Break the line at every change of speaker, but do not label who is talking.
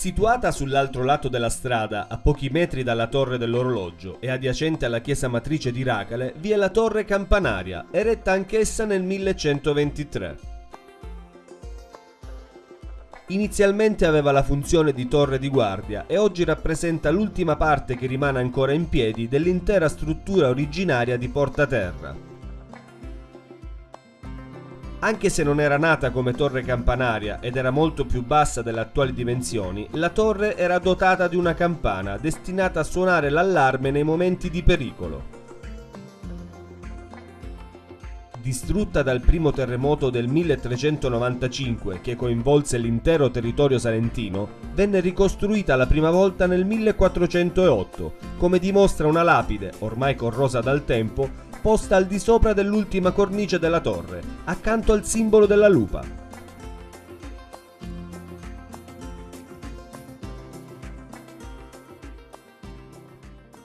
Situata sull'altro lato della strada, a pochi metri dalla torre dell'orologio e adiacente alla chiesa matrice di Racale, vi è la torre campanaria, eretta anch'essa nel 1123. Inizialmente aveva la funzione di torre di guardia e oggi rappresenta l'ultima parte che rimane ancora in piedi dell'intera struttura originaria di Porta Terra. Anche se non era nata come torre campanaria ed era molto più bassa delle attuali dimensioni, la torre era dotata di una campana destinata a suonare l'allarme nei momenti di pericolo. Distrutta dal primo terremoto del 1395 che coinvolse l'intero territorio salentino, venne ricostruita la prima volta nel 1408, come dimostra una lapide, ormai corrosa dal tempo, posta al di sopra dell'ultima cornice della torre, accanto al simbolo della lupa.